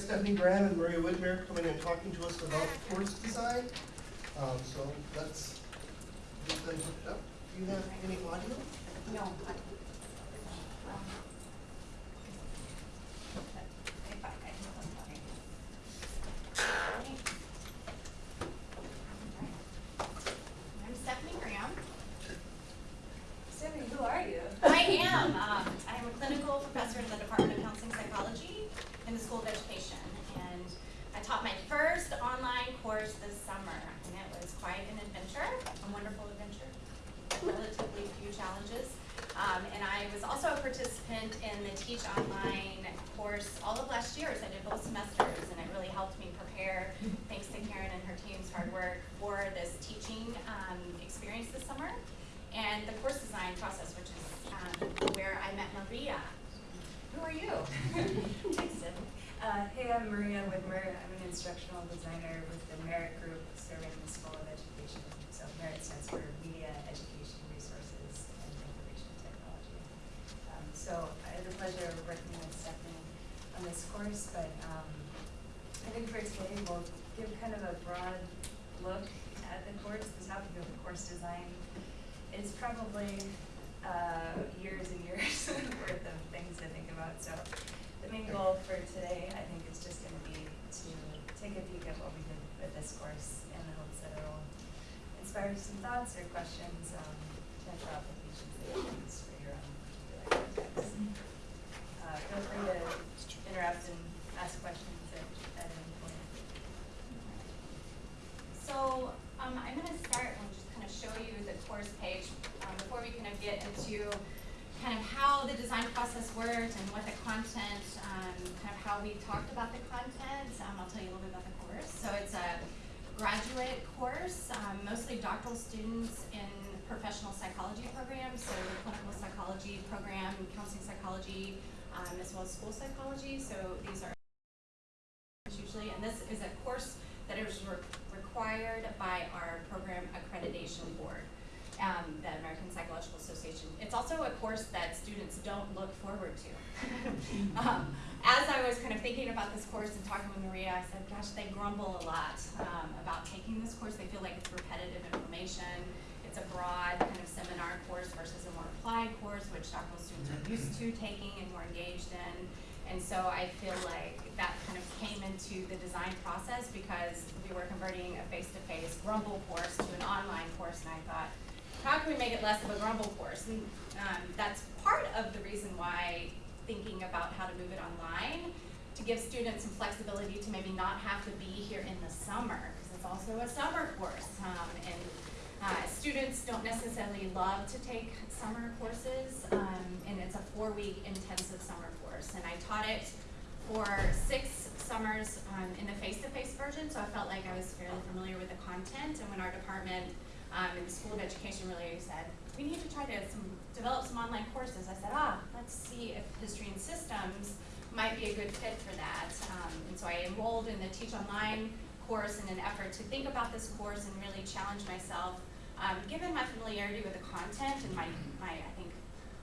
Stephanie Graham and Maria Whitmer coming and talking to us about course design. Um, so let's get them hooked up. Do you have any audio? No. I- um, if I- I can look at it. Right. I'm Stephanie Graham. Stephanie, who are you? I am, um, I am a clinical professor in the Department of Counseling Psychology in the School of Education. And I taught my first online course this summer, and it was quite an adventure, a wonderful adventure, relatively few challenges. Um, and I was also a participant in the Teach Online course all of last year, so I did both semesters, and it really helped me prepare, thanks to Karen and her team's hard work, for this teaching um, experience this summer and the course design process, which is um, where I met Maria. Who are you? Thanks, Uh, hey, I'm Maria Whitmer. I'm an instructional designer with the Merit Group serving the School of Education. So Merit stands for Media, Education, Resources, and Information Technology. Um, so I had the pleasure of working with Stephanie on this course, but um, I think for today we'll give kind of a broad look at the course, the topic of the course design. It's probably uh, years and years worth of things to think about. So the main goal for today, I think, is just going to be to take a peek at what we did with this course in the hopes that it'll inspire some thoughts or questions, um, potential applications that you can use for your own particular contexts. Uh, feel free to interrupt and ask questions at, at any point. So um, I'm going to start and just kind of show you the course page um, before we kind of get into kind of how the design process worked and what the content, um, kind of how we talked about the content. Um, I'll tell you a little bit about the course. So it's a graduate course, um, mostly doctoral students in professional psychology programs, so the clinical psychology program, counseling psychology, um, as well as school psychology. So these are usually, and this is a course that is re- required by our program accreditation board, um, the American Psychological Association. It's also a course that students don't look forward to. um, as I was kind of thinking about this course and talking with Maria, I said, gosh, they grumble a lot um, about taking this course. They feel like it's repetitive information. It's a broad kind of seminar course versus a more applied course, which doctoral students are used to taking and more engaged in. And so I feel like that kind of came into the design process because we were converting a face-to-face grumble course to an online course, and I thought, how can we make it less of a grumble course? And um, that's part of the reason why thinking about how to move it online to give students some flexibility to maybe not have to be here in the summer because it's also a summer course um, and uh, students don't necessarily love to take summer courses, um, and it's a four-week intensive summer course. And I taught it for six summers um, in the face-to-face version, so I felt like I was fairly familiar with the content. And when our department um, in the School of Education really said, we need to try to some, develop some online courses, I said, ah, let's see if history and systems might be a good fit for that. Um, and so I enrolled in the Teach Online course in an effort to think about this course and really challenge myself um, given my familiarity with the content and my, my I think,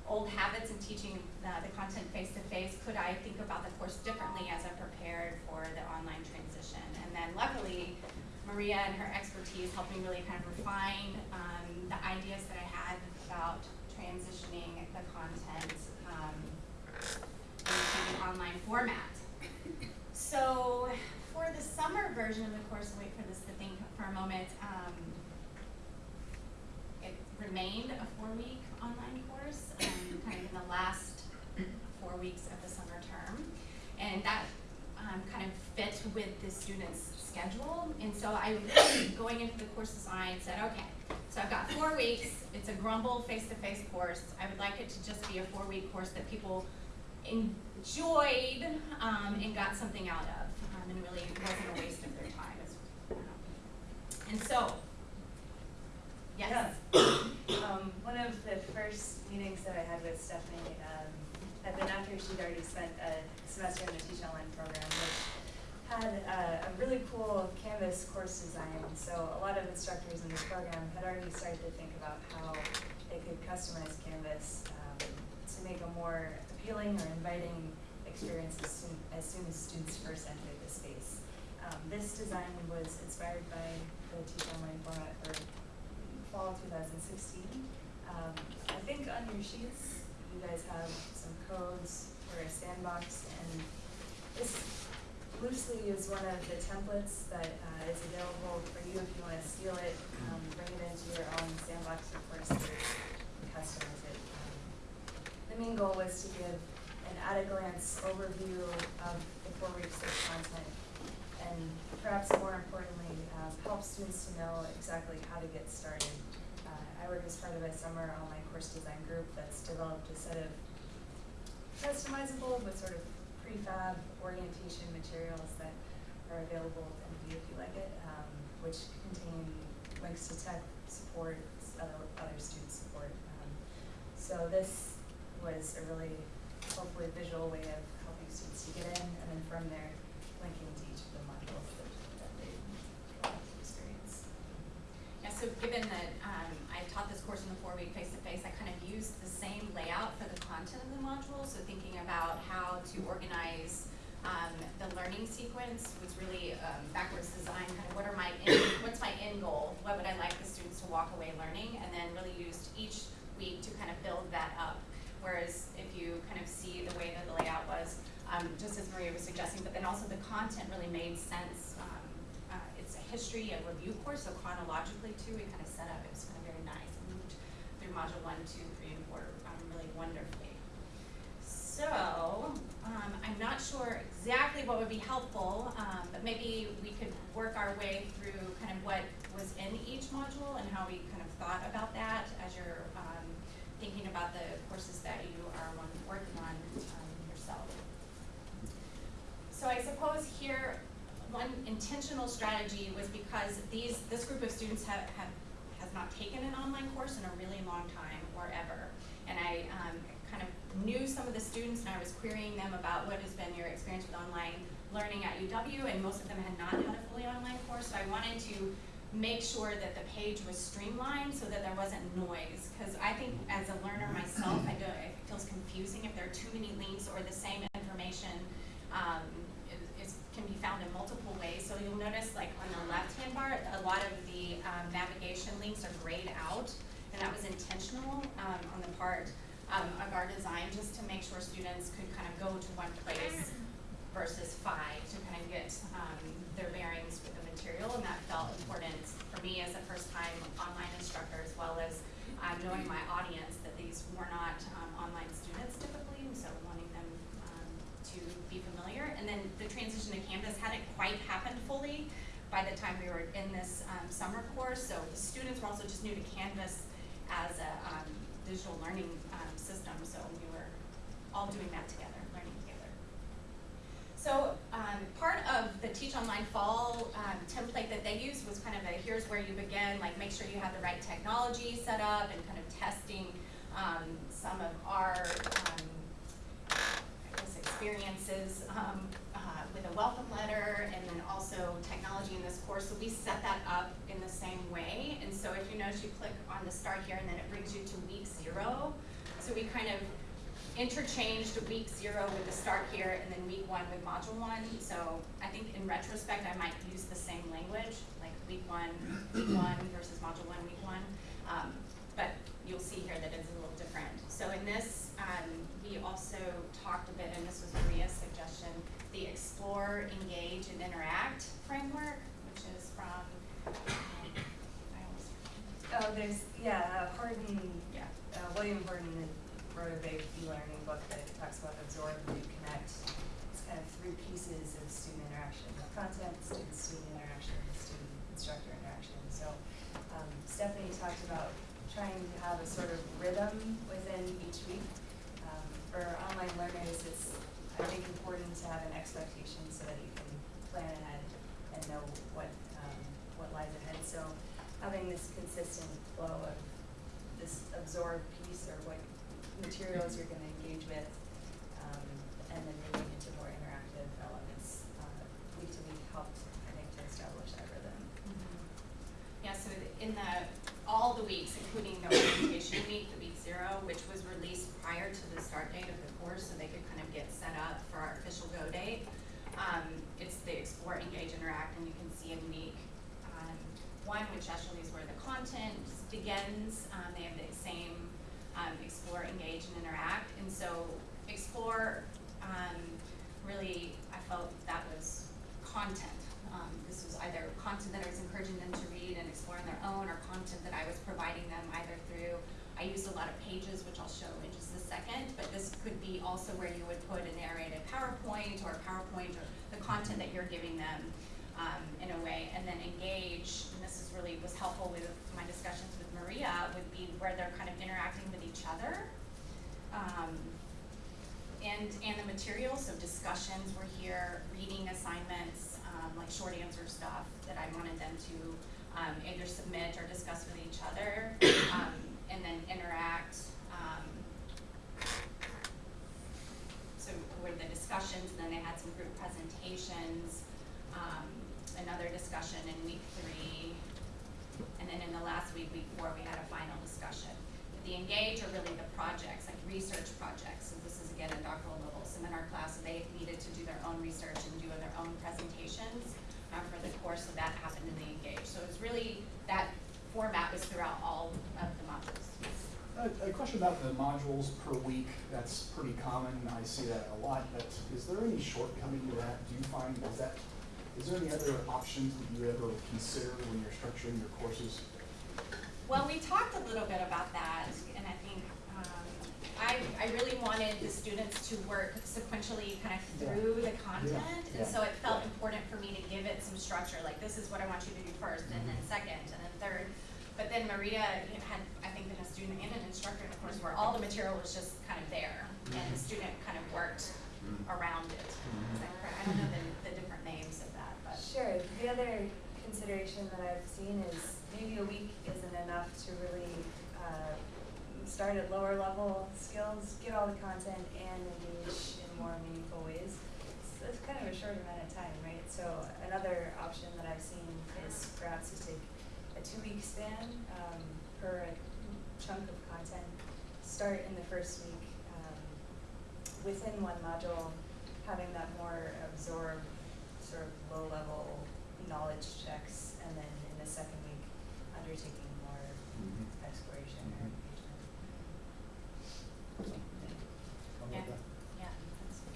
old habits in teaching the, the content face-to-face, could I think about the course differently as I prepared for the online transition? And then luckily, Maria and her expertise helped me really kind of refine um, the ideas that I had about transitioning the content um, into the online format. So for the summer version of the course, wait for this to think for a moment, um, remained a four-week online course, um, kind of in the last four weeks of the summer term. And that um, kind of fit with the students' schedule. And so I, going into the course design, said, okay, so I've got four weeks. It's a Grumble face-to-face course. I would like it to just be a four-week course that people enjoyed um, and got something out of, um, and really wasn't a waste of their time. And so, yes. Um, one of the first meetings that I had with Stephanie um, had been after she'd already spent a semester in the Teach Online program, which had uh, a really cool Canvas course design. So a lot of instructors in this program had already started to think about how they could customize Canvas um, to make a more appealing or inviting experience as soon, as soon as students first enter the space. Um, this design was inspired by the Teach Online format for fall two thousand sixteen. Um, I think on your sheets, you guys have some codes for a sandbox and this loosely is one of the templates that uh, is available for you if you wanna steal it, um, bring it into your own sandbox, course, there's customize it. Um, The main goal was to give an at-a-glance overview of the four weeks of content and perhaps more importantly, um, help students to know exactly how to get started. Uh, I work as part of a summer online course design group that's developed a set of customizable but sort of prefab orientation materials that are available to view if you like it, um, which contain links to tech support, other, other student support. Um, so this was a really hopefully visual way of helping students to get in, and then from there, linking to each of the modules that, that they want to experience. Yeah, so given that, um, I taught this course in the four-week face-to-face, I kind of used the same layout for the content of the module, so thinking about how to organize, um, the learning sequence was really, um, backwards design, kind of what are my, what's my end goal? What would I like the students to walk away learning? And then really used each week to kind of build that up. Whereas if you kind of see the way that the layout was, um, just as Maria was suggesting, but then also the content really made sense. History, a review course, so chronologically too, we kind of set up, it was kind of very nice. and Moved through module one, two, three, and four, um, really wonderfully. So, um, I'm not sure exactly what would be helpful, um, but maybe we could work our way through kind of what was in each module and how we kind of thought about that as you're, um, thinking about the courses that you are working on, um, yourself. So I suppose here, one intentional strategy was because these, this group of students have, have, has not taken an online course in a really long time or ever. And I, um, kind of knew some of the students and I was querying them about what has been your experience with online learning at UW, and most of them had not had a fully online course, so I wanted to make sure that the page was streamlined so that there wasn't noise. Cause I think as a learner myself, I do, it feels confusing if there are too many links or the same information, um, can be found in multiple ways. So you'll notice like on the left-hand bar, a lot of the, um, navigation links are grayed out. And that was intentional, um, on the part, um, of our design, just to make sure students could kind of go to one place versus five to kind of get, um, their bearings with the material, and that felt important for me as a first-time online instructor, as well as, um, knowing my audience, that these were not, um, online students typically, and so wanting them, um, to be familiar. And then the transition to Canvas hadn't quite happened fully by the time we were in this, um, summer course, so the students were also just new to Canvas as a, um, digital learning, um, system, so we were all doing that together, learning together. So, um, part of the Teach Online Fall, um, template that they used was kind of a, here's where you begin, like make sure you have the right technology set up and kind of testing, um, some of our, experiences, um, uh, with a welcome letter and then also technology in this course. So we set that up in the same way. And so if you notice, you click on the start here and then it brings you to week zero. So we kind of interchanged week zero with the start here and then week one with module one. So I think in retrospect, I might use the same language, like week one, week one versus module one, week one. Um, but you'll see here that it's a little different. So in this, um, we also talked a bit, and this was Maria's suggestion, the engage, and interact framework, which is from, um, Oh, there's, yeah, uh, Horton, yeah, uh, William Horton wrote a big e-learning book that talks about absorb, reconnect. It's kind of three pieces of student interaction, content, student-student interaction, student-instructor interaction. So, um, Stephanie talked about trying to have a sort of rhythm within each week. Um, for online learners, it's, I think, important to have an expectation so that you can plan ahead and know what, um, what lies ahead. So having this consistent flow of this absorb piece or what materials you're gonna engage with, um, and then moving into more interactive elements, uh, week to week helped, I think, to establish that rhythm. Yeah, so in the, all the weeks, including the orientation week, the week zero, which was released prior to the start date of the course, so they could kind of get set up for Um, it's the explore, engage, interact, and you can see in week, um, one, which actually is where the content begins, um, they have the same, um, explore, engage, and interact, and so explore, um, really, I felt that was content. Um, this was either content that I was encouraging them to read and explore on their own, or content that I was providing them either through, I used a lot of pages, which I'll show in just a second, but this could be also where you would put a narrated PowerPoint or PowerPoint or the content that you're giving them, um, in a way, and then engage, and this is really, was helpful with my discussions with Maria, would be where they're kind of interacting with each other. Um, and, and the materials, so discussions were here, reading assignments, um, like short answer stuff that I wanted them to, um, either submit or discuss with each other, um, and then interact, um. So were the discussions, and then they had some group presentations, um, another discussion in week three, and then in the last week, week four, we had a final discussion. The engage are really the projects, like research projects, so this is again in Dr. Little's seminar class, so they needed to do their own research and do their own presentations uh, for the course, so that happened in the engage. So it's really, that format was throughout all of the modules. A, a question about the modules per week, that's pretty common, I see that a lot, but is there any shortcoming to that? Do you find, is that, is there any other options that you ever consider when you're structuring your courses? Well, we talked a little bit about that, and I think, um, I, I really wanted the students to work sequentially kind of through the content, and so it felt Yeah. important for me to give it some structure, like this is what I want you to do first, and then mm-hmm. second, and then third. But then Maria had, I think, been a student and an instructor in a course where all the material was just kind of there, and the mm-hmm. student kind of worked mm-hmm. around it. That correct? I don't know the, the different names of that, but. Sure, the other consideration that I've seen is maybe a week isn't enough to really, uh, start at lower level skills, get all the content and engage in more meaningful ways. So it's kind of a short amount of time, right? So another option that I've seen is perhaps to take a two-week span, um, per chunk of content. Start in the first week, um, within one module, having that more absorbed, sort of low-level knowledge checks, and then in the second week, undertaking more Mhm. exploration or Mhm. engagement. Something Yeah. Yeah,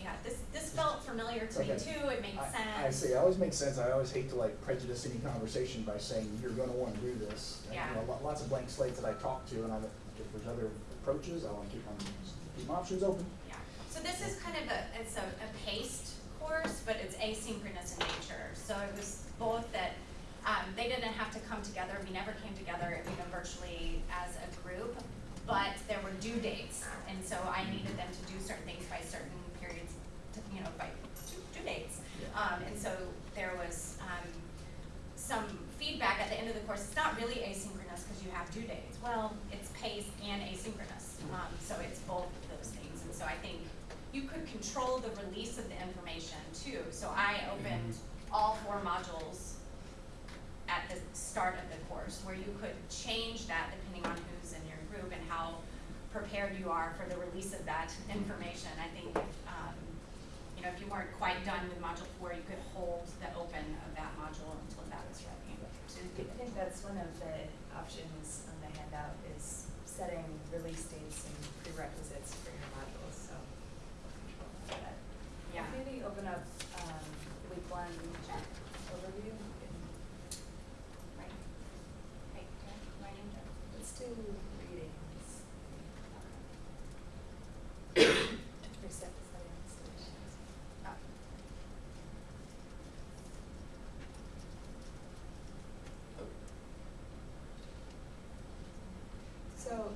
yeah, this, this felt familiar to me too, it made I- sense. I see, it always makes sense, I always hate to like prejudice any conversation by saying you're gonna wanna do this. And, Yeah. You know, lots of blank slates that I talk to, and I'm, if there's other approaches, I wanna keep my, keep my options open. Yeah, so this is kind of a, it's a, a paced course, but it's asynchronous in nature, so it was both that, um, they didn't have to come together, we never came together, you know, virtually as a group, but there were due dates, and so I needed them to do certain things by certain periods, to, you know, by due, dates. Um, and so there was, um, some feedback at the end of the course, it's not really asynchronous because you have due dates. Well, it's paced and asynchronous, um, so it's both of those things, and so I think you could control the release of the information too. So I opened all four modules at the start of the course, where you could change that depending on who's in your group and how prepared you are for the release of that information. I think, um, you know, if you weren't quite done with module four, you could hold the open of that module until that was ready. So I think that's one of the options on the handout is setting release dates and prerequisites for your modules, so. control for that. Yeah. Maybe open up, um, week one overview, and Right. Okay, okay, right let's do readings. For set study installations. Oh. So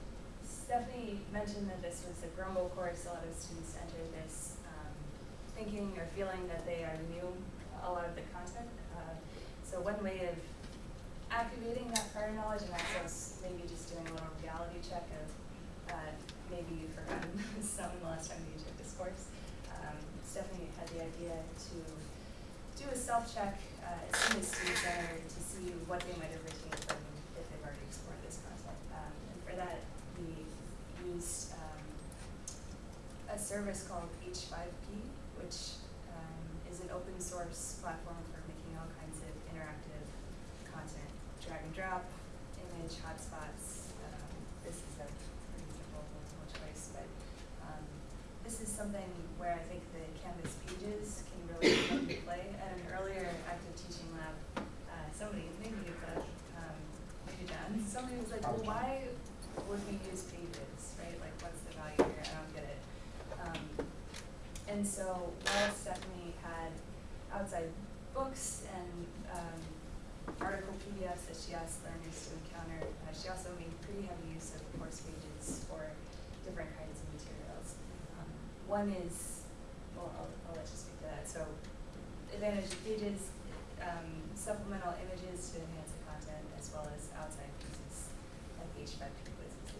Stephanie mentioned that this was a grumble course, a lot of students enter this thinking or feeling that they are new a lot of the content. Uh, So one way of activating that prior knowledge and access, maybe just doing a little reality check of, uh, maybe you've forgotten some the last time you took this course. Um, Stephanie had the idea to do a self-check, uh, as soon as students enter to see what they might have retained from if they've already explored this content. Um, and for that, we used, um, a service called H5P, which, um, is an open source platform for making all kinds of interactive content, drag and drop, image, hotspots. Um, this is a pretty simple multiple choice, but um, this is something where I think the Canvas pages can really come into play. At an earlier active teaching lab, uh, somebody, maybe could, um, maybe John, somebody was like, well, why would we use pages, right? Like, what's the value here? I don't get it. Um, and so while Stephanie had outside books and um, article PDFs that she asked learners to encounter, uh, she also made pretty heavy use of course pages for different kinds of materials. Um, one is, well, I'll, I'll let you speak to that. So advantage of pages, um, supplemental images to enhance the content as well as outside pieces like H5P quizzes.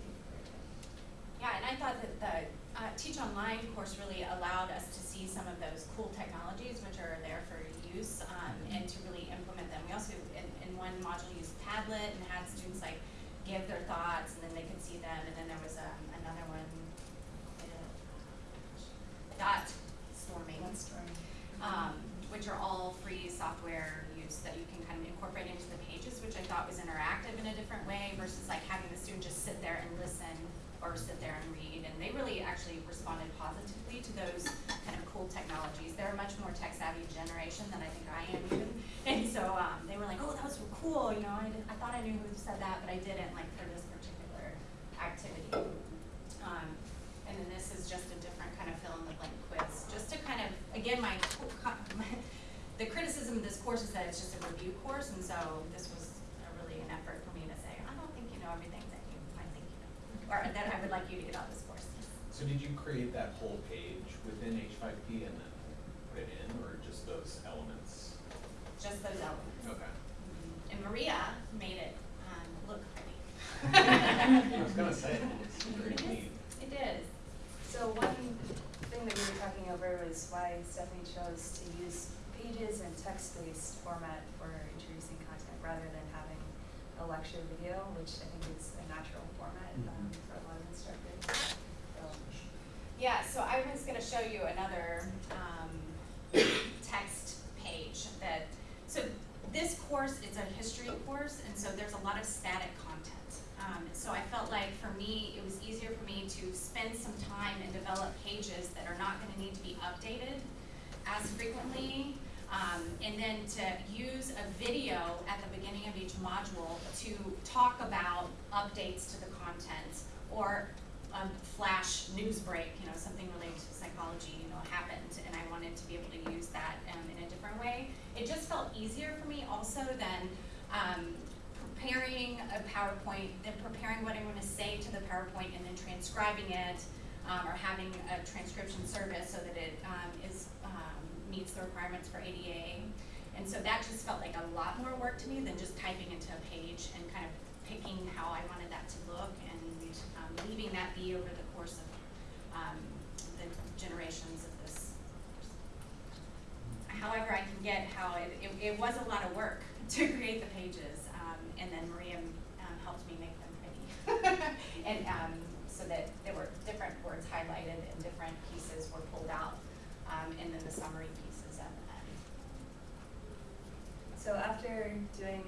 Yeah, and I thought that the uh, Teach Online course really allowed us to see some of those cool technologies which are there for use um, and to really implement them. We also, in, in one module, used Padlet and had students like give their thoughts and then they could see them. And then there was um, another one, uh, dot storming um, which are all free software use that you can kind of incorporate into the pages, which I thought was interactive in a different way versus like having the student just sit there and listen or sit there and read. Actually responded positively to those kind of cool technologies. They're a much more tech savvy generation than I think I am even. And so um, they were like, oh, that was cool. You know, I, did, I thought I knew who said that, but I didn't like for this particular activity. Um, and then this is just a different kind of fill in the blank quiz, just to kind of, again, my, the criticism of this course is that it's just a review course, and so this was really an effort for me to say, I don't think you know everything that you might think you know, or that I would like you to get out of this. So did you create that whole page within H5P and then put it in, or just those elements? Just those elements. Okay. And Maria made it, um, look pretty. I was gonna say, it looks pretty It is. neat. It is. So one thing that we were talking over was why Stephanie chose to use pages and text-based format for introducing content rather than having a lecture video, which I think is a natural format um, Mhm. for a lot of instructors. So, Yeah, so I was gonna show you another, um, text page that, so this course is a history course, and so there's a lot of static content. Um, so I felt like for me, it was easier for me to spend some time and develop pages that are not gonna need to be updated as frequently. Um, and then to use a video at the beginning of each module to talk about updates to the content or a flash news break, you know, something related to psychology, you know, happened, and I wanted to be able to use that um, in a different way. It just felt easier for me also than um, preparing a PowerPoint, then preparing what I'm going to say to the PowerPoint, and then transcribing it, um, or having a transcription service so that it um, is um, meets the requirements for ADA. And so that just felt like a lot more work to me than just typing into a page and kind of picking how I wanted that to look and um, leaving that be over the course of um, the generations of this. However, I can get how it, it, it was a lot of work to create the pages, um, and then Maria um, helped me make them pretty. and um, so that there were different words highlighted and different pieces were pulled out, and then the summary pieces at the end. so after doing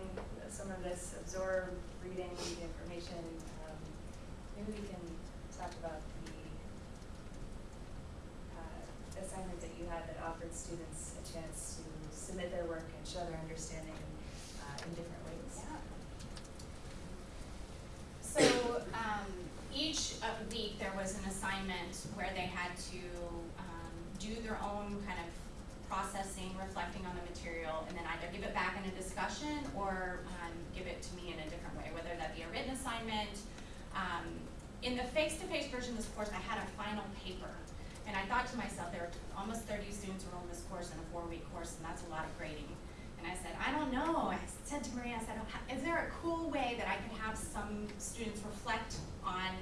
some of this absorb, reading the information, maybe we can talk about the uh, assignment that you had that offered students a chance to submit their work and show their understanding uh, in different ways. Yeah. So, um, each uh, week there was an assignment where they had to, um, do their own kind of processing, reflecting on the material, and then either give it back in a discussion or, um, give it to me in a different way, whether that be a written assignment. Um, in the face-to-face version of this course, I had a final paper, and I thought to myself, there are almost thirty students enrolled in this course in a four-week course, and that's a lot of grading. And I said, I don't know, I said to Maria, I said, "Oh, is there a cool way that I could have some students reflect on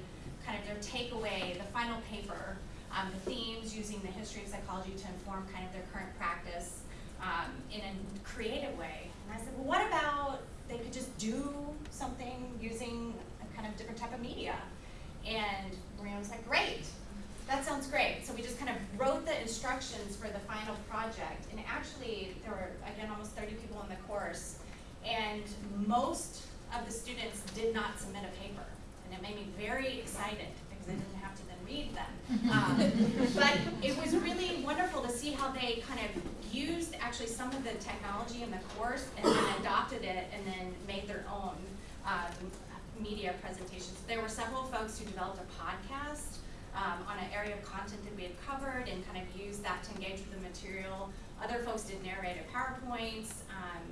kind of their takeaway, the final paper, um, the themes, using the history of psychology to inform kind of their current practice, um, in a creative way? And I said, well, what about they could just do something using a kind of different type of media? And Maria was like, great, that sounds great. So we just kind of wrote the instructions for the final project. And actually, there were, again, almost thirty people in the course. And most of the students did not submit a paper. And it made me very excited because I didn't have to then read them. Um, But it was really wonderful to see how they kind of used actually some of the technology in the course and then adopted it and then made their own um, media presentations. There were several folks who developed a podcast um, on an area of content that we had covered and kind of used that to engage with the material. Other folks did narrated PowerPoints. Um,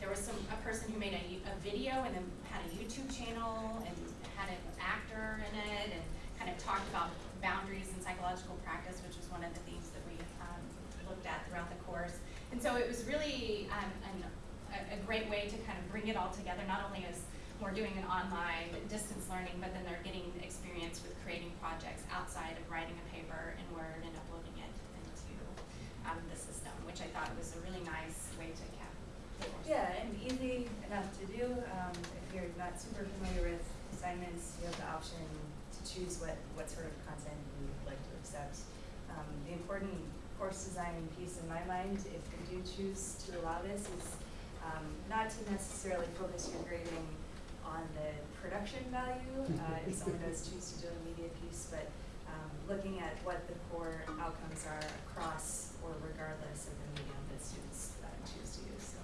there was some, a person who made a, a video and then had a YouTube channel and had an actor in it and kind of talked about boundaries and psychological practice, which was one of the themes that we um, looked at throughout the course. And so it was really um, an, a, a great way to kind of bring it all together, not only as we're doing an online distance learning, but then they're getting experience with creating projects outside of writing a paper in Word and uploading it into um, the system, which I thought was a really nice way to cap. Yeah, and easy enough to do. Um, if you're not super familiar with assignments, you have the option to choose what, what sort of content you would like to accept. Um, the important course design piece in my mind, if you do choose to allow this, is um, not to necessarily focus your grading on the production value, uh, if someone does choose to do a media piece, but um, looking at what the core outcomes are across or regardless of the medium that students uh, choose to use, so.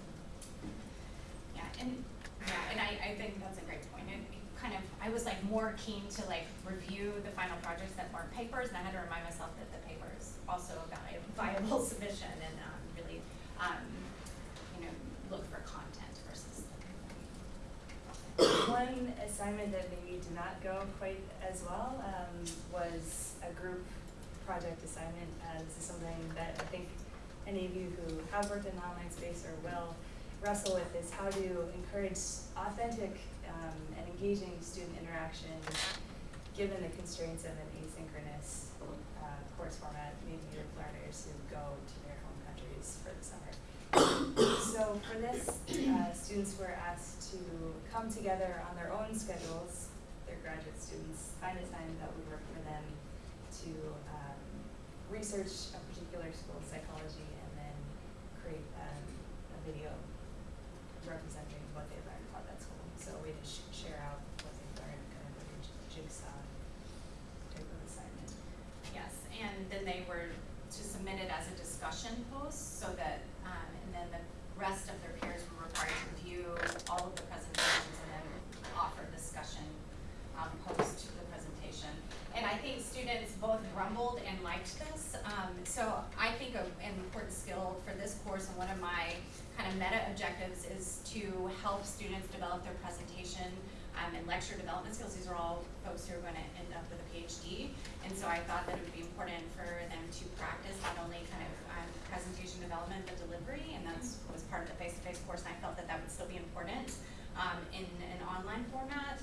Yeah, and, yeah, and I, I think that's a great point. It kind of, I was like more keen to like review the final projects that weren't papers, and I had to remind myself that the paper is also a vi- viable submission and, um, really, um, you know, look for content versus. One assignment that maybe did not go quite as well um, was a group project assignment. Uh, this is something that I think any of you who have worked in the online space or will wrestle with is how to encourage authentic um, and engaging student interaction given the constraints of an asynchronous uh, course format, maybe with learners who go to their home countries for the summer. So for this, uh, students were asked to come together on their own schedules, they're graduate students, find a time that would work for them to um, research a particular school of psychology and then create um, a video representing what they learned about that school. So we just sh- share out what they learned, kind of like a jigsaw type of assignment. Yes, and then they were to submit it as a discussion post so that, um, and then the rest of their peers were required to review all of the presentations and then offer discussion, um, post to the presentation. And I think students both grumbled and liked this. Um, so I think an important skill for this course and one of my kind of meta objectives is to help students develop their presentation um, and lecture development skills. These are all folks who are going to end up with a PhD. And so I thought that it would be important for them to practice not only kind of um, presentation development, but delivery. And that was part of the face-to-face course. And I felt that that would still be important um, in an online format.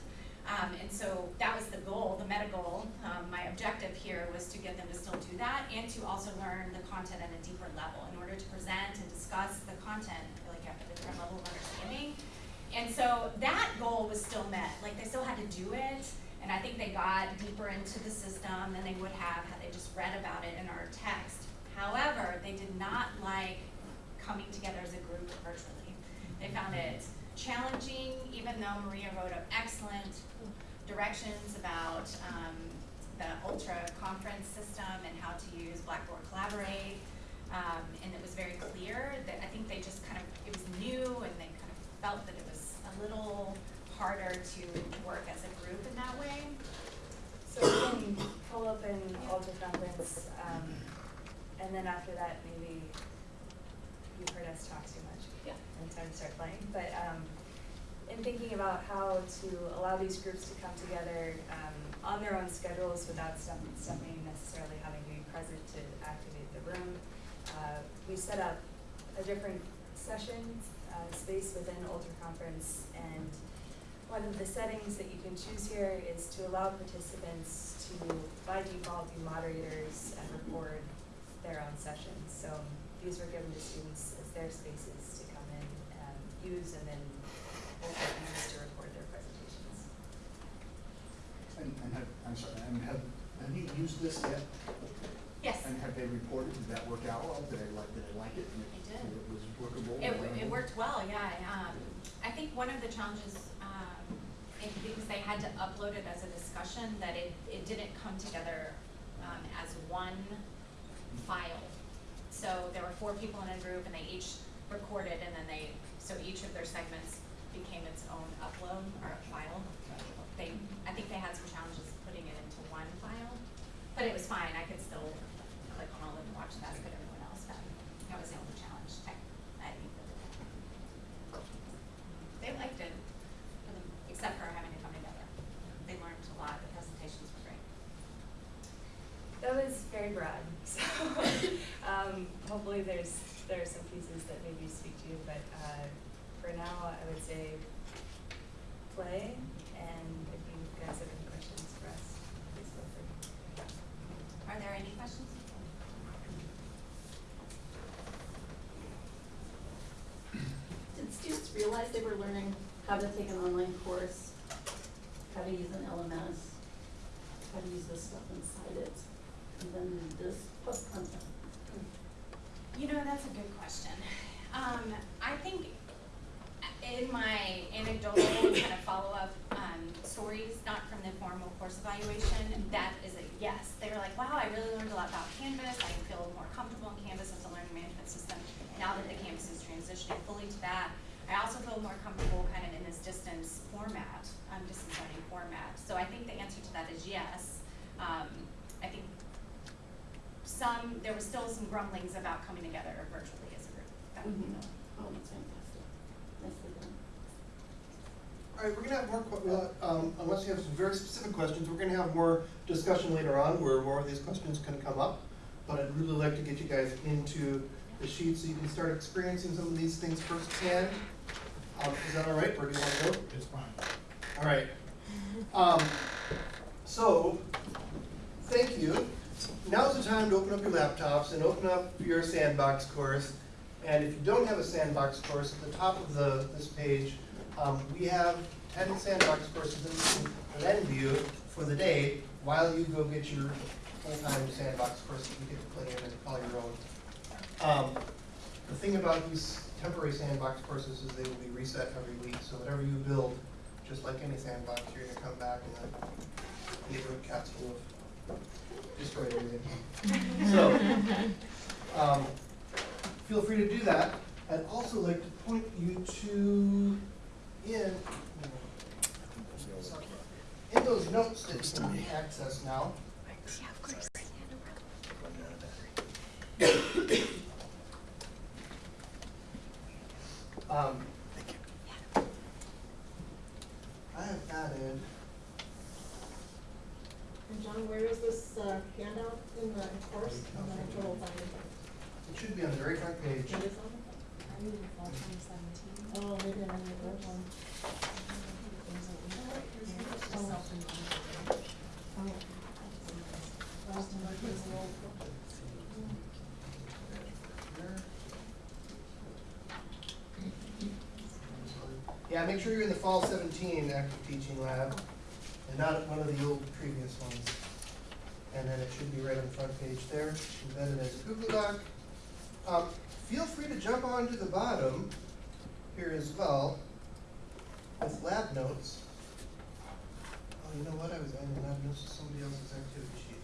Um, and so that was the goal, the meta goal. Um, my objective here was to get them to still do that and to also learn the content at a deeper level. In order to present and discuss the content, like have a different level of understanding. And so that goal was still met. Like they still had to do it, and I think they got deeper into the system than they would have had they just read about it in our text. However, they did not like coming together as a group virtually. They found it challenging, even though Maria wrote up excellent directions about um, the Ultra conference system and how to use Blackboard Collaborate. Um, and it was very clear that I think they just kind of, it was new and they kind of felt that it was a little harder to work as a group in that way. So we can pull up an Ultra conference, um, and then after that, maybe you've heard us talk too much. Yeah. Time to start playing, but, um, in thinking about how to allow these groups to come together, um, on their own schedules without something necessarily having to be present to activate the room, uh, we set up a different session, uh, space within Ultra Conference, and one of the settings that you can choose here is to allow participants to, by default, be moderators and record their own sessions. So these were given to students as their spaces to come in and use and then also use to record their presentations. And, and have, I'm sorry, and have, have you used this yet? Yes. And have they reported, did that work out well? Did they like, did they like it? And They did. It was workable? It, w- it worked well, yeah, um, I think one of the challenges, um, it, because they had to upload it as a discussion, that it, it didn't come together, um, as one file. So there were four people in a group and they each recorded and then they, so each of their segments became its own upload or a file. They, I think they had some challenges putting it into one file, but it was fine, I could still click on all of them watch that, but everyone else had, that was the only challenge, tech, I think. that They liked it, except for having to come together. They learned a lot, the presentations were great. That was very broad, so, um, hopefully there's, there are some pieces that maybe speak to you, but, uh, for now, I would say play, and if you guys have any questions for us, please feel free. Are there any questions? Did students realize they were learning how to take an online course, how to use an LMS, how to use this stuff inside it, and then this plus content? You know, that's a good question. Um, I think in my anecdotal kind of follow-up, um, stories, not from the formal course evaluation, that is a yes. They were like, wow, I really learned a lot about Canvas, I feel more comfortable in Canvas as a learning management system, now that the campus is transitioning fully to that. I also feel more comfortable kind of in this distance format, um, distance learning format. So I think the answer to that is yes. Um, I think some, there was still some grumblings about coming together virtually as a group. That would be the, Oh, that's fantastic. Nicely done. All right, we're gonna have more, que- uh, um, unless you have some very specific questions, we're gonna have more discussion later on where more of these questions can come up. But I'd really like to get you guys into the sheet so you can start experiencing some of these things firsthand. Um, is that all right, or do you wanna go? It's fine. All right. Um, so, thank you. Now's the time to open up your laptops and open up your sandbox course. And if you don't have a sandbox course, at the top of the, this page, um, we have ten sandbox courses that you can lend you for the day while you go get your full-time sandbox course that you get to play in and call your own. Um, the thing about these temporary sandbox is they will be reset every week, so whatever you build, just like any sandbox, you're gonna come back and then neighborhood cats will have destroyed everything. So, um, feel free to do that. I'd also like to point you to, in, in those notes that you can access now. Um, I have added, And John, where is this uh, handout in the course, on the total funding? it should be on the very front page. It is on it? Oh, maybe I need that one. Oh. Last time I was a little- Yeah, make sure you're in the fall seventeen active teaching lab, and not one of the old previous ones. And then it should be right on the front page there, embedded as a Google Doc. Um, feel free to jump on to the bottom here as well with lab notes. Oh, you know what, I was adding lab notes to somebody else's activity sheet.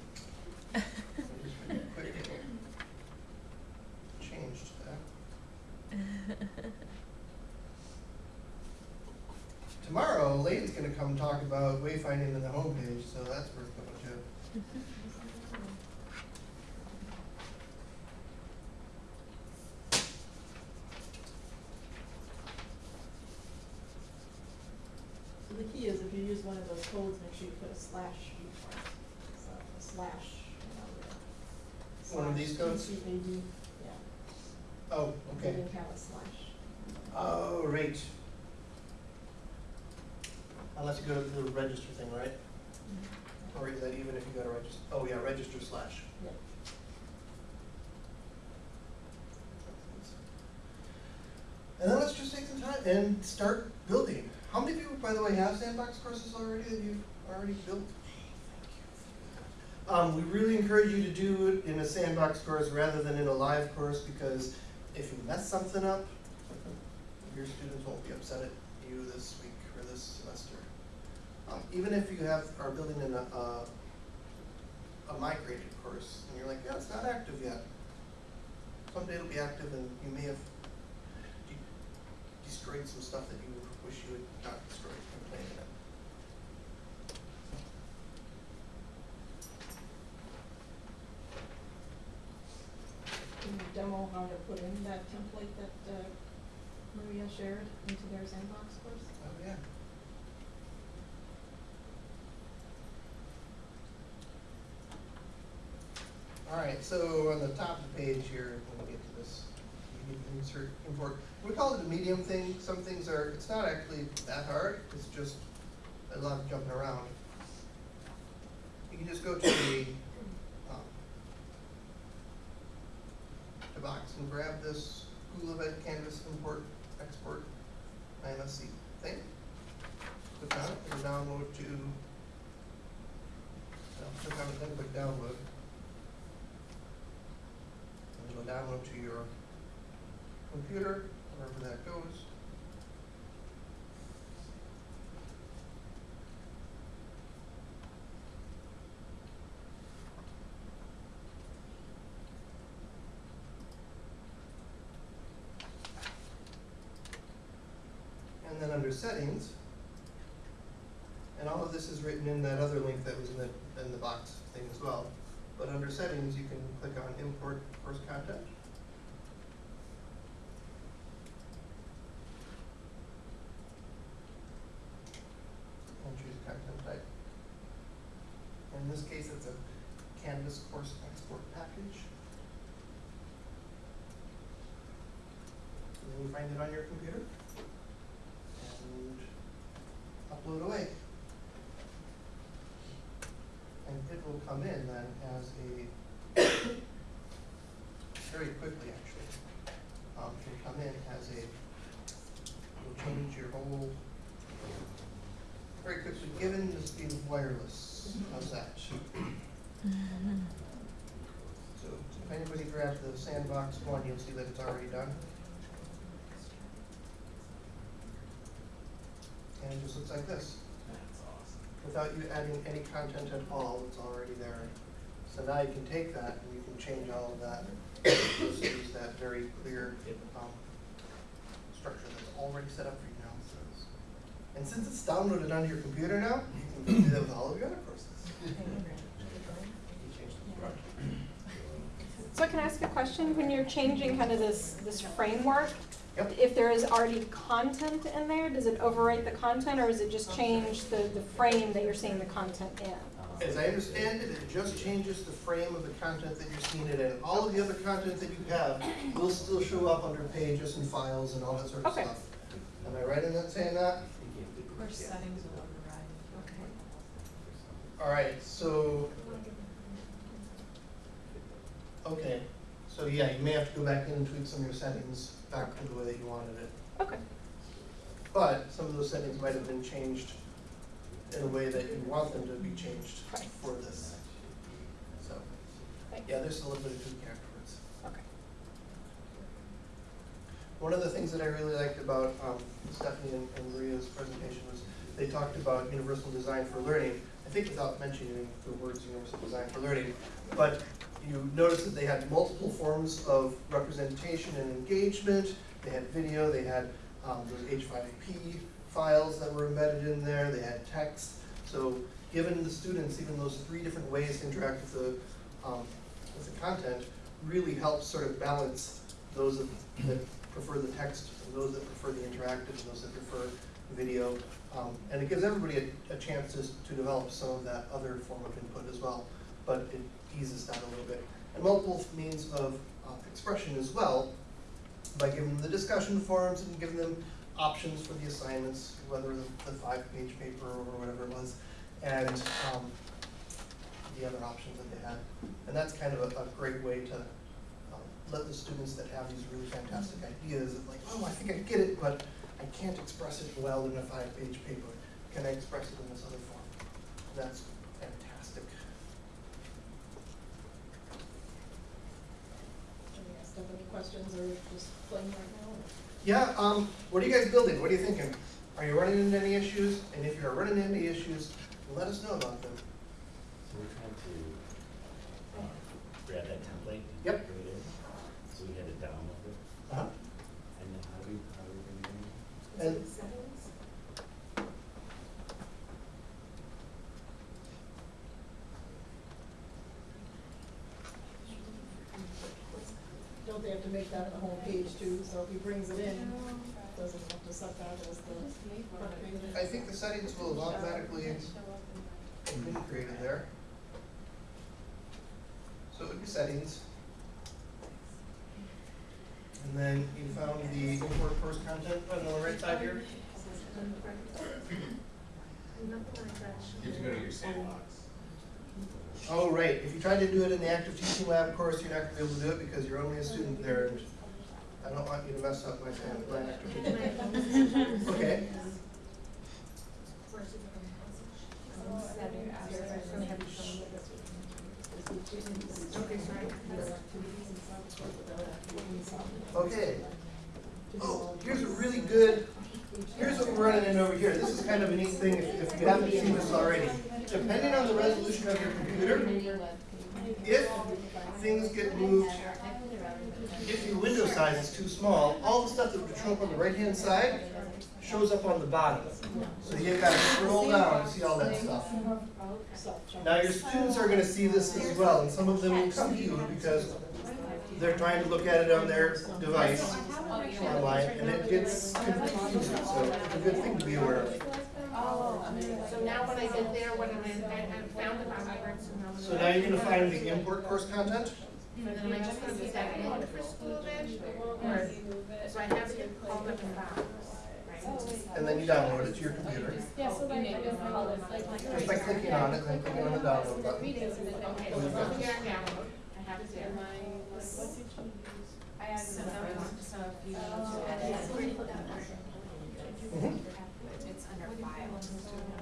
I just really quickly Changed that. Tomorrow, Lane's gonna come talk about wayfinding in the homepage, so that's worth going to. So the key is if you use one of those codes, make sure you put a slash before it. So a slash, you know, the. One of these codes? TCAD, yeah. Oh, They okay. didn't have a slash. Oh, right. Unless you go to the register thing, right? Or is that even if you go to register, oh yeah, register slash. Yeah. And then let's just take some time and start building. How many of you, by the way, have sandbox courses already that you've already built? Um, we really encourage you to do it in a sandbox course rather than in a live course because if you mess something up, your students won't be upset at you this week or this semester. Um, even if you have, are building in a, a, a migrated course and you're like, yeah, it's not active yet. Someday it'll be active and you may have de- destroyed some stuff that you wish you had not destroyed from playing it. Can you demo how to put in that template that, uh, Maria shared into their sandbox course? Oh, yeah. All right, so on the top of the page here, when we get to this, to insert, import, we call it a medium thing, some things are, it's not actually that hard, it's just a lot of jumping around. You can just go to the, um, box and grab this School of Ed Canvas import, export, IMSC thing. Click on it and download to, well, click on it, then click download. And it'll download to your computer, wherever that goes. And then under settings, and all of this is written in that other link that was in the, in the box thing as well. But under settings, you can click on import course content. And choose content type. In this case, it's a Canvas course export package. And then you find it on your computer and upload away. And it will come in then as a, very quickly actually, um, it will come in as a, will change your whole, very quickly, given the speed of wireless, how's that? So if anybody grabs the sandbox one, you'll see that it's already done. And it just looks like this, That's awesome. without you adding any content at all, it's already there. So now you can take that and you can change all of that, just use that very clear, um, structure that's already set up for you now, so it's- And since it's downloaded onto your computer now, you can do that with all of your other courses. So can I ask a question? When you're changing kind of this, this framework, Yep. if there is already content in there, does it overwrite the content or is it just change the, the frame that you're seeing the content in? As I understand it, it just changes the frame of the content that you're seeing it in. All of the other content that you have will still show up under pages and files and all that sort of Okay. stuff. Am I right in that saying that? Settings will override. All right, so. Okay, so yeah, you may have to go back in and tweak some of your settings back to the way that you wanted it. Okay, But some of those settings might have been changed in a way that you want them to be changed Right. for this. So, thank yeah, there's a little bit of tweaking. Okay. One of the things that I really liked about um, Stephanie and and Maria's presentation was they talked about universal design for learning. I think without mentioning the words universal design for learning, but you notice that they had multiple forms of representation and engagement. They had video, they had um, those H5P files that were embedded in there, they had text. So given the students even those three different ways to interact with the, um, with the content, really helps sort of balance those that prefer the text, and those that prefer the interactive, and those that prefer video. Um, and it gives everybody a, a chance to, to develop some of that other form of input as well, but it eases that a little bit. And multiple means of uh, expression as well, by giving them the discussion forums and giving them options for the assignments, whether the, the five-page paper or whatever it was, and, um, the other options that they had. And that's kind of a, a great way to, let the students that have these really fantastic ideas of like, oh, I think I get it, but I can't express it well in a five-page paper. Can I express it in this other form? That's fantastic. Can we ask them any questions or just playing right now? Yeah, um, what are you guys building? What are you thinking? Are you running into any issues? And if you're running into any issues, let us know about them. So we're trying to uh, grab that template. Yep. And Don't they have to make that the home page too, so if he brings it in, doesn't have to set that as the front page? I think the settings will automatically be created there. So it would be settings. And then you found the import course content button on the right side here. You have to go to your sandbox. Oh, right, if you try to do it in the active teaching lab course, you're not gonna be able to do it because you're only a student there. and I don't want you to mess up my sand, my active teaching. Okay, okay. Oh, here's a really good, here's what we're running in over here. This is kind of a neat thing if, if you haven't seen this already. Depending on the resolution of your computer, if things get moved, if your window size is too small, all the stuff that would show up on the right-hand side shows up on the bottom. So you gotta scroll down to see all that stuff. Now, your students are gonna see this as well, and some of them will come to you because they're trying to look at it on their device online, and it gets confusing, so it's a good thing to be aware of. Oh, so now when I get there, what am I, I I found the password, so now. You're gonna find the import course content. And then am I just gonna use that one for school then? Or, so I have it called up in box, right? and then you download it to your computer. Yeah, so like, I guess call it like. Just by clicking on it, and then clicking on the download button. Okay, so over here I download, I have it there. I added some notes, so if you need to edit it, it's under files.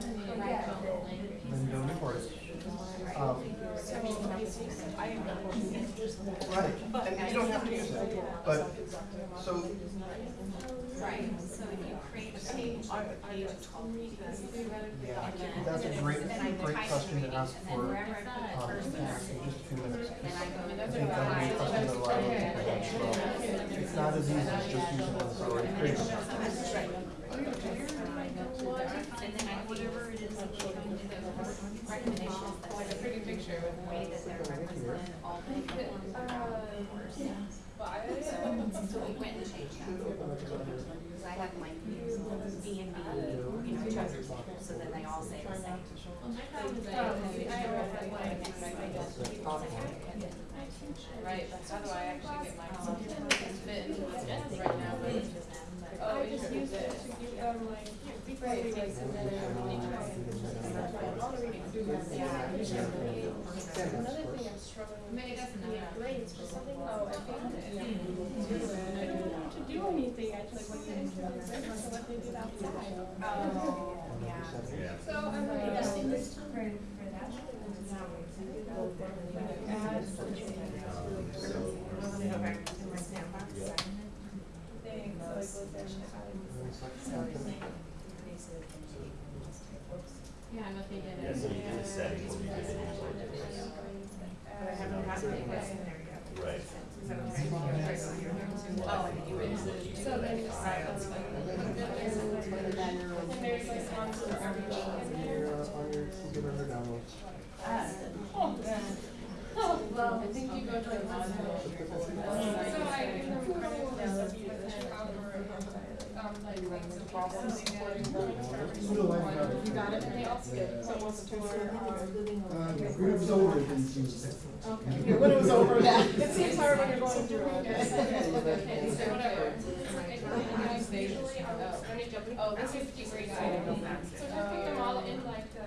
Then you don't it. Um, Right, and you don't have to use it, but, so, Right, so you create a page, the page is yeah, that's a great, great question to ask for, wherever I put the um, in just a few minutes. 'cause I go I to think that would be a question that a lot of people have, so it's not as easy as just using what's already created. And then whatever it is, that you can do those recommendations, that's like a pretty picture of the way that they're represented, all the platforms that are on the course. So, so we went and changed that. Cause I have my views on B and B, you know, chapters, so then they all say the same. Right, that's how do I actually get my fit into what's in right now, but. Um, oh, I just use it to give them like, before like submit it. All the reading do that. Yeah. Another thing I'm struggling with. Is the grades for something, oh, I found it. Hmm. I don't know to do anything actually when you use the grades, so what they do outside. Oh, yeah. Yeah. So I'm like, I've seen this. For, for that. Add something. In my sandbox. Thing, so it goes there and Yeah, I'm looking at it. Yeah, so you do the settings, you do the. But I haven't had it. Right. You would. So then it's like, it's like. And there's like one for everything in there. on your well, I think you go to like module. So I you that um, got it, um. Was over, it. Okay. When it was over, yeah. It seems hard when you're going through. Okay, so whatever. Visually, oh, let me jump, oh, this is degree guide. So just pick them all in like the,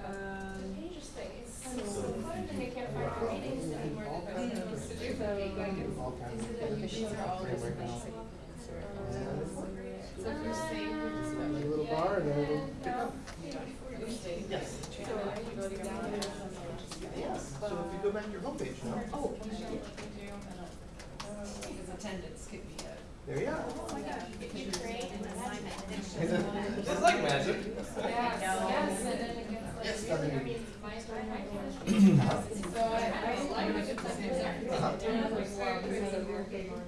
the pages thing, so and they can't find the readings anymore, the best things to do. These are all now. So if saying. Like a little bar and it'll pick. Yes. Yes, so if you go back to your homepage now. Oh. Because attendance could be a. There you are. Oh my gosh, you create an assignment. It's like magic. Yes, yes, and then it gets like. I, I Uh-huh.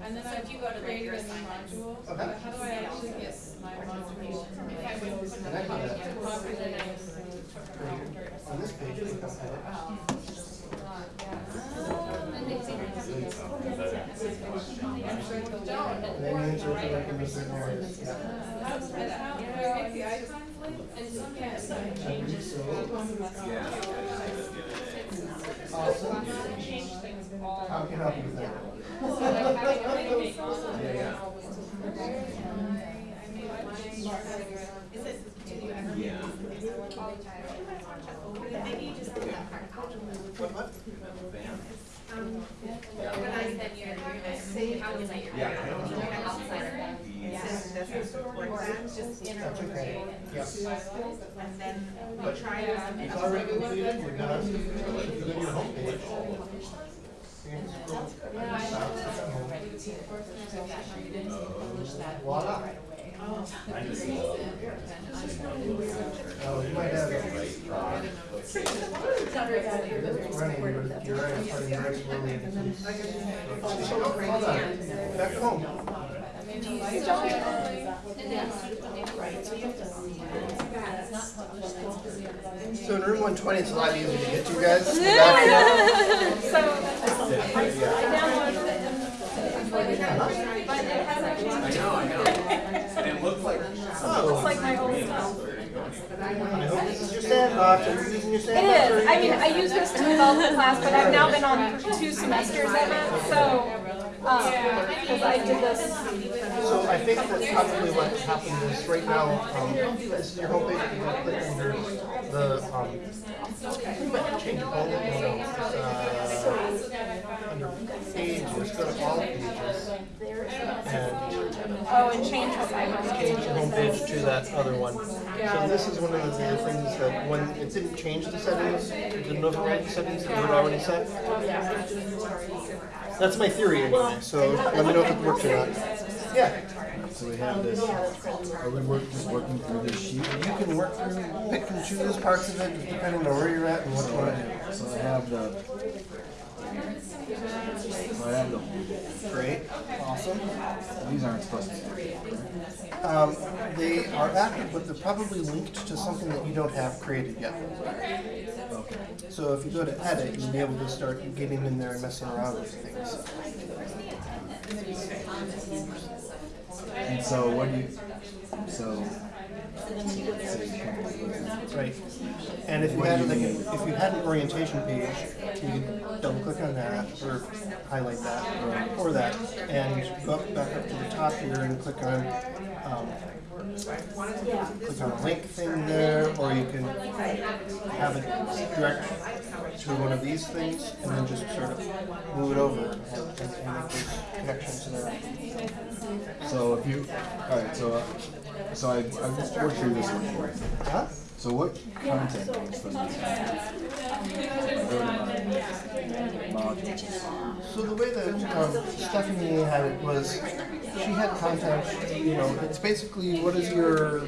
and then So if you go to. Okay. how do I actually get my? If I would put I uh, copy, then I On this page, you insert it the. How, do I make the icons link? And some can't change it. Yeah. Awesome. Change things all. How can I help you with that? So like having a link. Yeah, yeah. I made mine. Is it, do you ever? Yeah. Maybe you just do that part. What, what? When I said you're, you're, how was I your? Yeah, I don't know. You're an outsider. These- Just That's okay. Yep. And then But it's already completed, you're done. You go to your homepage. you can scroll down. Voila. I just love Oh, you might have. Running, you're, you're right, starting very slowly. Hold on. Back home. So in room one twenty, it's a lot easier to get to, guys. So, I downloaded it. But it hasn't I changed. know, I know. And it looked like. Looks like my old stuff. I hope this is your sandbox, are you using your sandbox? or I mean, I use this to develop the class, but I've now been on two semesters of it, so, um, because I did this. So I think that probably what happened is right now, um, this is your homepage, you can click under the, um, change home, no, no, uh, under pages, go to all pages. And Oh, and change what I was change your homepage to that other one. So this is one of the other things that when it didn't change the settings, it didn't override the settings that you had already set. That's my theory anyway, so let me know if it works or not. Yeah. So we have this, are we work, just working through this sheet? You can work through, pick and choose parts of it, depending on where you're at and what you want to do. So I have the, so I have Great, awesome. these aren't supposed to be. Um, they are active, but they're probably linked to something that you don't have created yet. Okay. So if you go to edit, you'll be able to start getting in there and messing around with things. And so what do you, so. Right. And if you had like, a- if you had an orientation page, you could double click on that or highlight that or that and go up, back up to the top here and click on, um, click on a link thing there, or you can have it direct to one of these things and then just sort of move it over and, and, and make those connections there. So if you, alright, so, uh, so I, I just worked through this one. Huh? So what content goes from these? Modules. So the way that um, Stephanie had it was, she had content, you know, it's basically what is your,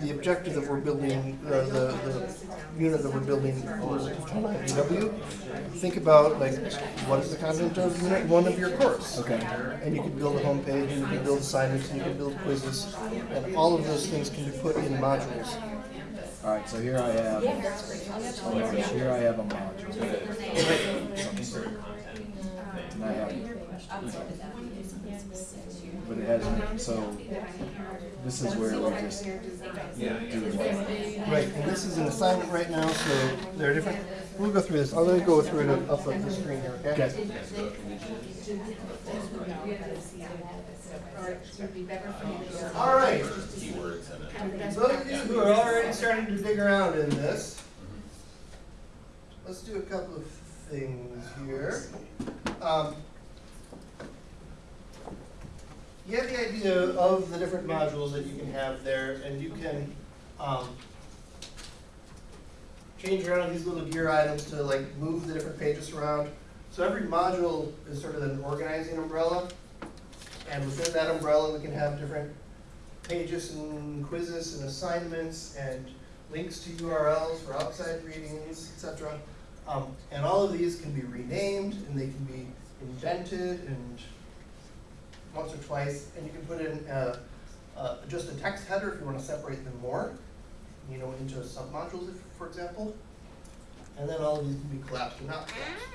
the objective that we're building, uh, the, the unit that we're building on IW. Think about like, what is the content of unit one of your course? Okay. And you can build a homepage, and you can build assignments, and you can build quizzes, and all of those things can be put in modules. Alright, so here I have, oh my gosh, here I have a module. And I have, but it has, so this is where we just do it. Right, and this is an assignment right now, so there are different, we'll go through this, I'm gonna go through it up on the screen here, okay? Okay. All right, those of you who are already starting to dig around in this, let's do a couple of things here. Um, You have the idea of the different modules that you can have there, and you can, um, change around these little gear items to like move the different pages around. So every module is sort of an organizing umbrella. And within that umbrella, we can have different pages and quizzes and assignments and links to URLs for outside readings, etc. Um, and all of these can be renamed and they can be indented and once or twice, and you can put in uh, uh, just a text header if you want to separate them more, you know, into submodules, if, for example. And then all of these can be collapsed or not collapsed.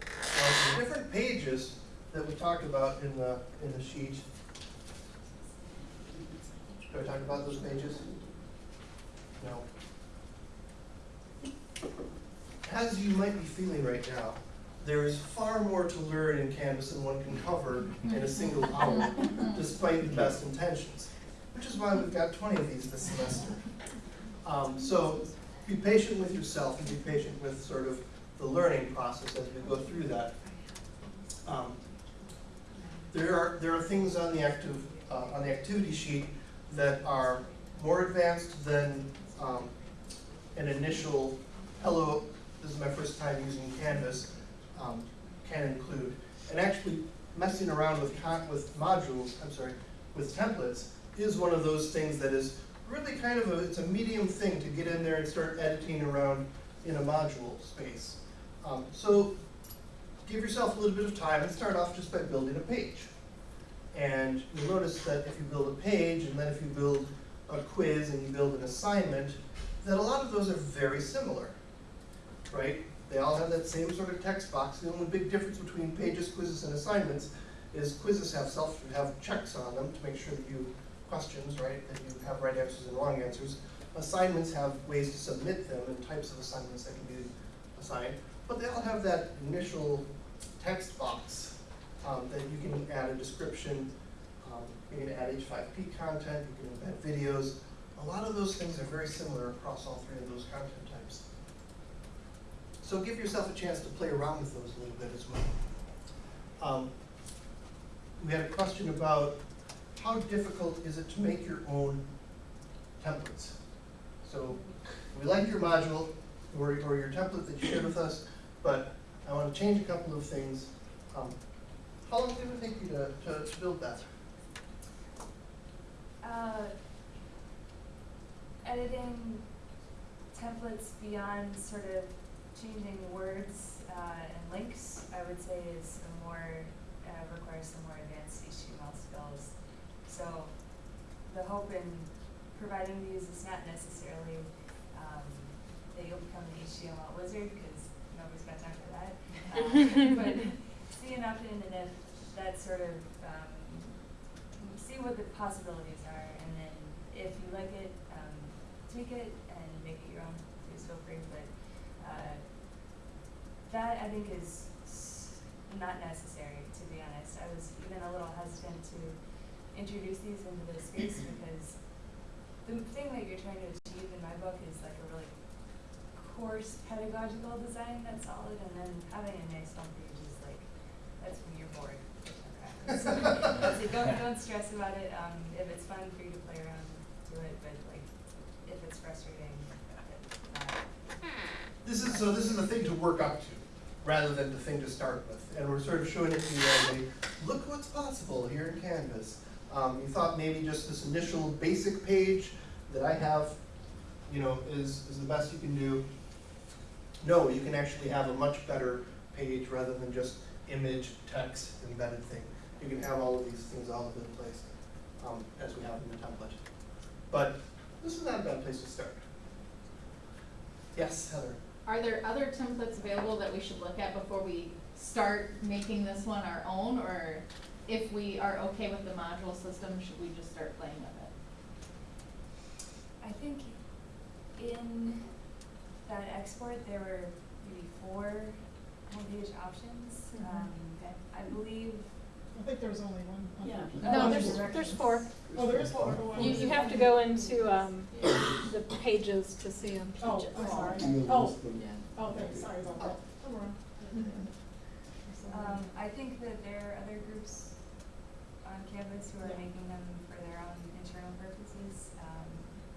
Now, the different pages that we talked about in the, in the sheet. Do I talk about those pages? No. As you might be feeling right now, there is far more to learn in Canvas than one can cover in a single hour, despite the best intentions. Which is why we've got twenty of these this semester. Um, so be patient with yourself and be patient with sort of the learning process as we go through that. Um, there are, there are things on the active, uh, on the activity sheet that are more advanced than, um, an initial, hello, this is my first time using Canvas, um, can include. And actually messing around with with modules, I'm sorry, with templates is one of those things that is really kind of a, it's a medium thing to get in there and start editing around in a module space. Um, so give yourself a little bit of time and start off just by building a page. And you'll notice that if you build a page and then if you build a quiz and you build an assignment, that a lot of those are very similar, right? They all have that same sort of text box. The only big difference between pages, quizzes, and assignments is quizzes have self, have checks on them to make sure that you, questions, right, that you have right answers and wrong answers. Assignments have ways to submit them and types of assignments that can be assigned. But they all have that initial text box um, that you can add a description, um, you can add H5P content, you can embed videos. A lot of those things are very similar across all three of those content. So give yourself a chance to play around with those a little bit as well. Um, we had a question about how difficult is it to make your own templates? So we like your module or, or your template that you shared with us, but I want to change a couple of things. Um, how long did it take you to, to, to build that? Uh, editing templates beyond sort of changing words uh, and links, I would say is a more, uh, requires some more advanced HTML skills. So the hope in providing these is not necessarily um, that you'll become an HTML wizard, because nobody's got time for that. Uh, but see enough in, and if that sort of, um, see what the possibilities are, and then if you like it, um, tweak it and make it your own, please feel free, that I think is not necessary, to be honest. I was even a little hesitant to introduce these into this space because the thing that you're trying to achieve in my book is like a really course pedagogical design that's solid, and then having a nice homepage is like, that's when you're bored. So, so don't, don't stress about it, um, if it's fun for you to play around, do it, but like, if it's frustrating, it, not. This is, so this is the thing to work up to, rather than the thing to start with. And we're sort of showing it to you as a, look what's possible here in Canvas. Um, you thought maybe just this initial basic page that I have, you know, is, is the best you can do. No, you can actually have a much better page rather than just image, text, embedded thing. You can have all of these things all over the place, um, as we have in the template. But this is not a bad place to start. Yes, Heather? Are there other templates available that we should look at before we start making this one our own? Or if we are okay with the module system, should we just start playing with it? I think in that export, there were maybe four homepage options. Mhm. Um, Okay. I believe, I think there was only one. on Yeah. No, Oh, there's, there's four. Oh, there is four. You, you have to go into, um, the pages to see them. Oh, I'm sorry. Oh, list oh, okay, sorry about that. I'm wrong. um, I think that there are other groups on campus who are Yeah. making them for their own internal purposes. Um,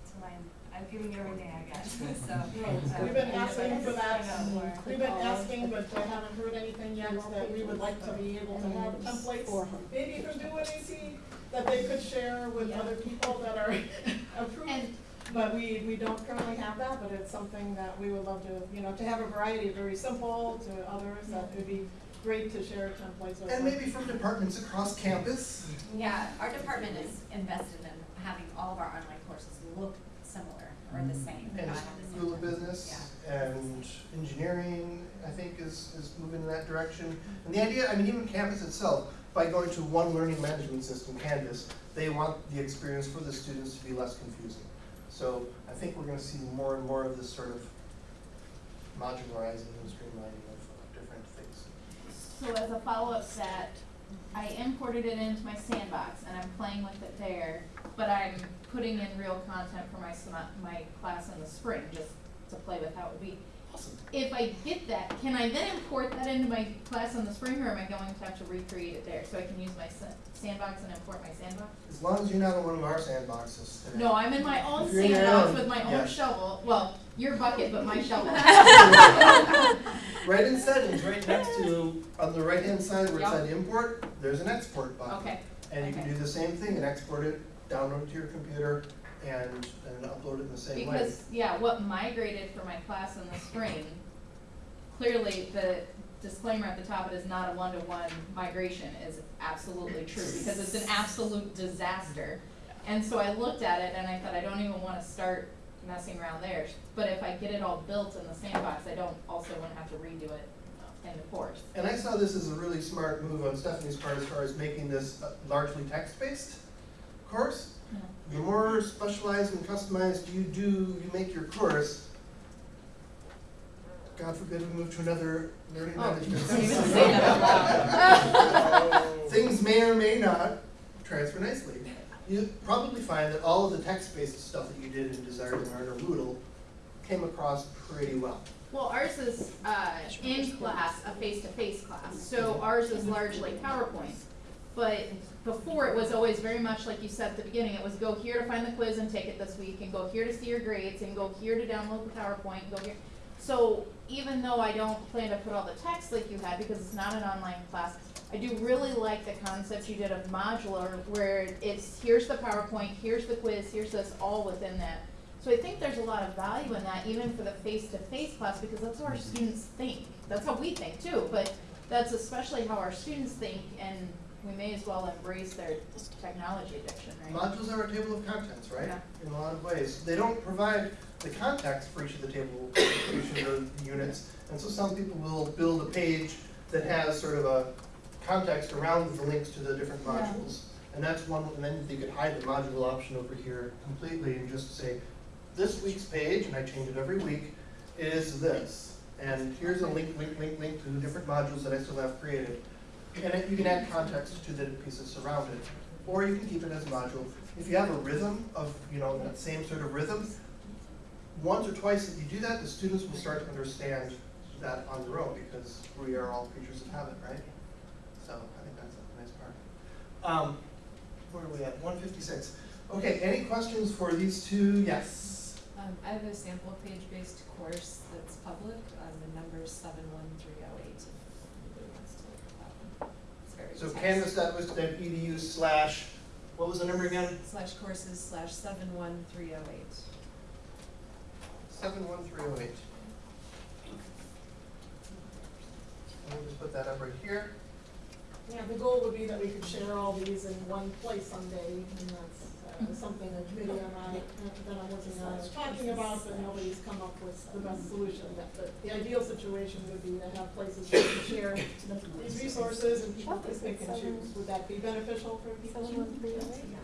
to my, I'm giving you everything I got, so. Right. uh, We've been asking for that, don't know more. we've been asking, but I haven't heard anything yet, that we would like to be able to have templates, maybe from Do What AC, that they could share with Yeah. other people that are approved. And- But we, we don't currently have that, but it's something that we would love to, you know, to have a variety, of very simple to others, that would be great to share templates with. And maybe from departments across campus. Yeah, our department is invested in having all of our online courses look similar or the same, And not have the same. School of Business and engineering, I think, is, is moving in that direction. And the idea, I mean, even campus itself, by going to one learning management system, Canvas, they want the experience for the students to be less confusing. So I think we're gonna see more and more of this sort of modularizing and streamlining of of different things. So as a follow-up set, I imported it into my sandbox and I'm playing with it there, but I'm putting in real content for my my class in the spring, just to play with how it would be. Awesome. If I get that, can I then import that into my class on the spring, or am I going to have to recreate it there? So I can use my sandbox and import my sandbox? As long as you're not in one of our sandboxes today. No, I'm in my own If you're in your sandbox own, with my yeah. own shovel, well, your bucket, but my shovel. Right in settings, right next to, on the right-hand side where it Yep. said import, there's an export button. Okay, And you can do the same thing and export it, download it to your computer, and, upload it in the same way. Because, yeah, what migrated for my class in the spring, clearly the disclaimer at the top, it is not a one-to-one migration is absolutely true, because it's an absolute disaster. And so I looked at it and I thought, I don't even wanna start messing around there, but if I get it all built in the sandbox, I don't, also wouldn't have to redo it in the course. And I saw this as a really smart move on Stephanie's part as far as making this largely text-based course. The more specialized and customized you do, you make your course, God forbid we move to another learning Oh, management don't system. say that out loud. Things may or may not transfer nicely. You probably find that all of the text-based stuff that you did in Desire2Learn or Moodle came across pretty well. Well, ours is, uh, in class, a face-to-face class, so ours is largely PowerPoint. But before, it was always very much like you said at the beginning, it was go here to find the quiz and take it this week, and go here to see your grades, and go here to download the PowerPoint, go here. So even though I don't plan to put all the text like you had, because it's not an online class, I do really like the concept you did of modular, where it's, here's the PowerPoint, here's the quiz, here's this, all within that. So I think there's a lot of value in that, even for the face-to-face class, because that's how our mm-hmm. students think. That's how we think too, but that's especially how our students think, and we may as well embrace their technology addiction, right? Modules are a table of contents, right? Yeah. In a lot of ways. They don't provide the context for each of the table, for each of the units. And so some people will build a page that has sort of a context around the links to the different Yeah. modules. And that's one, and then you could hide the module option over here completely and just say, this week's page, and I change it every week, is this. And here's a link, link, link, link to the different modules that I still have created and you can add context to the pieces surrounded. Or you can keep it as a module. If you have a rhythm of, you know, that same sort of rhythm, once or twice if you do that, the students will start to understand that on their own because we are all creatures of habit, right? So I think that's a nice part. Um, where are we at? 156. Okay, any questions for these two? Yes. Um, I have a sample page-based course that's public on the number 712 It's very So text. canvas.wisc.edu slash, what was the number again? Slash courses slash seven one three oh eight. Seven one three oh eight. We'll just put that up right here. Yeah, the goal would be that we could share all these in one place someday, and that's something that committee and I, uh, that I'm working on, is talking about, but nobody's come up with the best solution. That the, the ideal situation would be to have places where we share these resources and people can pick and choose. Would that be beneficial for people?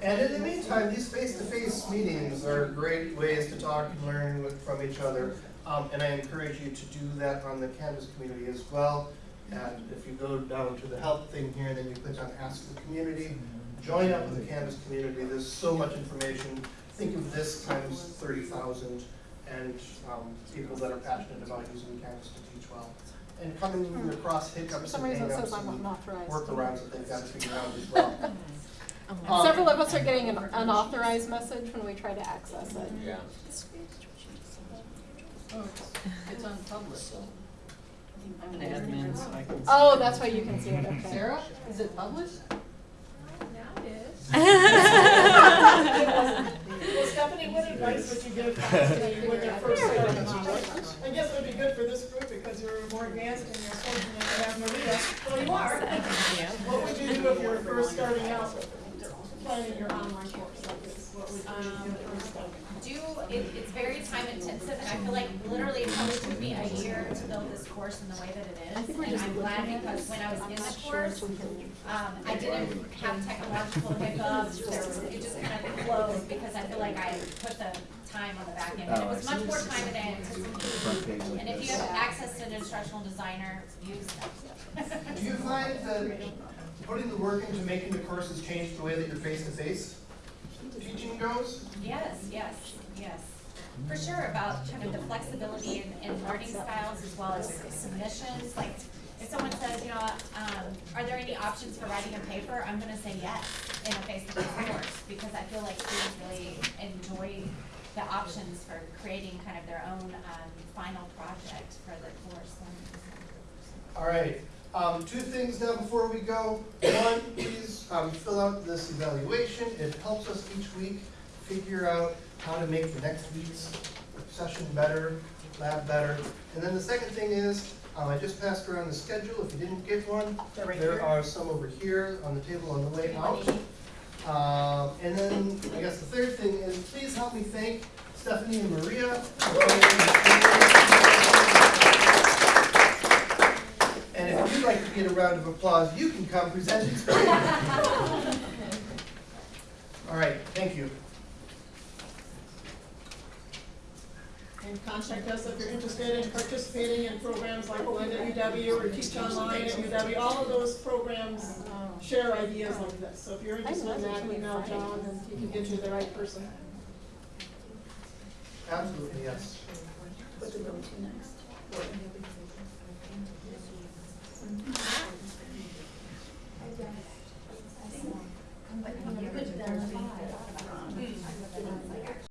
And in the meantime, these face-to-face meetings are great ways to talk and learn with- from each other. Um, and I encourage you to do that on the Canvas community as well. And if you go down to the help thing here, then you click on Ask the Community, join up with the Canvas community, there's so much information. Think of this times thirty thousand and, um, people that are passionate about using Canvas to teach well. And coming across For hiccups some and reason hangups says I'm and unauthorized. workarounds that they've got to figure out as well. Um, Several of us are getting an unauthorized message when we try to access it. Yeah. Oh, it's on public. I'm an admin, so I can. Oh, that's why you can see it, okay. Sarah, is it published? Now it is. Well, Stephanie, what advice would you give to when you're first starting? I guess it would be good for this group because you're more advanced and you're fortunate to have Maria, well, you are. What would you do if you were first starting out planning your online course like this? What would you do first starting? Do, it, it's very time intensive, and I feel like literally it probably took me a year to build this course in the way that it is. And I'm glad because when I was in the course, um, I didn't have technological hiccups, there it just kind of flowed, because I feel like I put the time on the back end. And it Oh, was much more time than I Front page anticipated. like And if you have access to an instructional designer, use them. Do you find that putting the work into making the courses change the way that your face-to-face teaching goes? Yes, yes, yes. For sure, about kind of the flexibility in, in learning styles as well as submissions, like, if someone says, you know, um, are there any options for writing a paper, I'm gonna say yes in a face-to-face course, because I feel like students really enjoy the options for creating kind of their own, um, final project for the course. All right, um, two things now before we go. One, please, um, fill out this evaluation. It helps us each week figure out how to make the next week's session better, lab better. And then the second thing is, um, I just passed around the schedule. If you didn't get one, right there here. are some over here on the table on the way out. Um, and then, I guess the third thing is, please help me thank Stephanie and Maria. And if you'd like to get a round of applause, you can come present it. All right, thank you. and contact us if you're interested in participating in programs like Blend at UW or Teach Online at UW. All of those programs um, share ideas like this. So if you're interested in that, email John and he can get you the right person. Absolutely, yes. What do we go to next? I think,